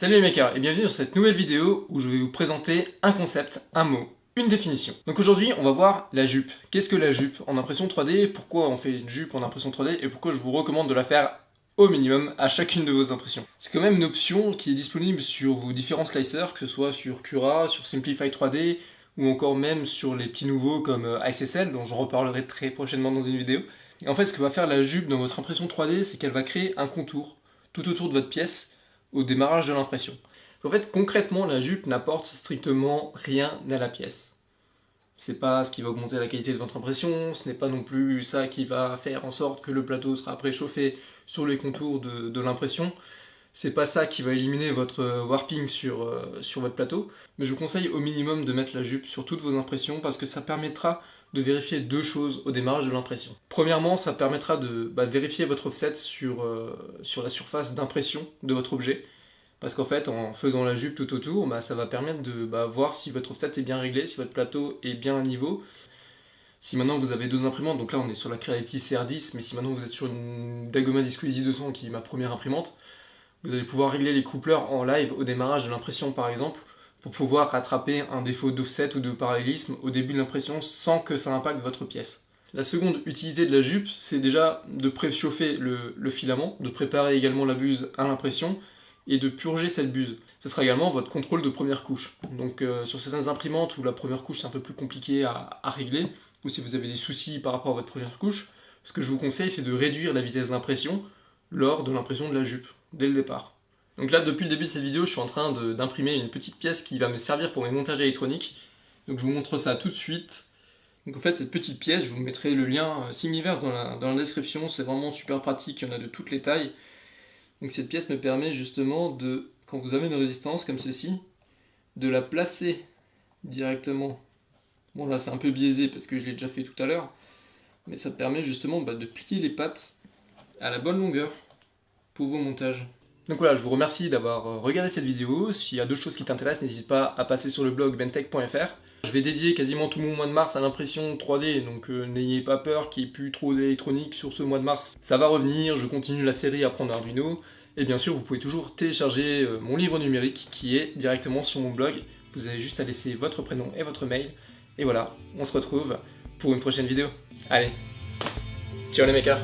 Salut les makers et bienvenue dans cette nouvelle vidéo où je vais vous présenter un concept, un mot, une définition. Donc aujourd'hui on va voir la jupe. Qu'est-ce que la jupe en impression 3D Pourquoi on fait une jupe en impression 3D Et pourquoi je vous recommande de la faire au minimum à chacune de vos impressions. C'est quand même une option qui est disponible sur vos différents slicers, que ce soit sur Cura, sur Simplify 3D, ou encore même sur les petits nouveaux comme euh, ICSL, dont je reparlerai très prochainement dans une vidéo. Et en fait, ce que va faire la jupe dans votre impression 3D, c'est qu'elle va créer un contour tout autour de votre pièce, au démarrage de l'impression. En fait, concrètement, la jupe n'apporte strictement rien à la pièce. C'est pas ce qui va augmenter la qualité de votre impression, ce n'est pas non plus ça qui va faire en sorte que le plateau sera préchauffé sur les contours de, de l'impression. C'est pas ça qui va éliminer votre warping sur, euh, sur votre plateau, mais je vous conseille au minimum de mettre la jupe sur toutes vos impressions parce que ça permettra de vérifier deux choses au démarrage de l'impression. Premièrement, ça permettra de bah, vérifier votre offset sur, euh, sur la surface d'impression de votre objet. Parce qu'en fait, en faisant la jupe tout autour, bah, ça va permettre de bah, voir si votre offset est bien réglé, si votre plateau est bien à niveau. Si maintenant vous avez deux imprimantes, donc là on est sur la Creality CR10, mais si maintenant vous êtes sur une Dagoma Disco Easy 200 qui est ma première imprimante, vous allez pouvoir régler les coupleurs en live au démarrage de l'impression par exemple, pour pouvoir rattraper un défaut d'offset ou de parallélisme au début de l'impression sans que ça impacte votre pièce. La seconde utilité de la jupe, c'est déjà de préchauffer le, filament, de préparer également la buse à l'impression et de purger cette buse. Ce sera également votre contrôle de première couche. Donc euh, sur certaines imprimantes où la première couche c'est un peu plus compliqué à, régler, ou si vous avez des soucis par rapport à votre première couche, ce que je vous conseille c'est de réduire la vitesse d'impression lors de l'impression de la jupe, dès le départ. Donc là, depuis le début de cette vidéo, je suis en train d'imprimer une petite pièce qui va me servir pour mes montages électroniques. Donc je vous montre ça tout de suite. Donc en fait, cette petite pièce, je vous mettrai le lien euh, Simiverse dans la, description. C'est vraiment super pratique, il y en a de toutes les tailles. Donc cette pièce me permet justement de, quand vous avez une résistance comme ceci, de la placer directement. Bon là c'est un peu biaisé parce que je l'ai déjà fait tout à l'heure. Mais ça permet justement bah, de plier les pattes à la bonne longueur pour vos montages. Donc voilà, je vous remercie d'avoir euh, regardé cette vidéo. S'il y a d'autres choses qui t'intéressent, n'hésite pas à passer sur le blog bentech.fr. Je vais dédier quasiment tout mon mois de mars à l'impression 3D, donc euh, n'ayez pas peur qu'il n'y ait plus trop d'électronique sur ce mois de mars. Ça va revenir, je continue la série Apprendre Arduino. Et bien sûr, vous pouvez toujours télécharger euh, mon livre numérique qui est directement sur mon blog. Vous avez juste à laisser votre prénom et votre mail. Et voilà, on se retrouve pour une prochaine vidéo. Allez, ciao les makers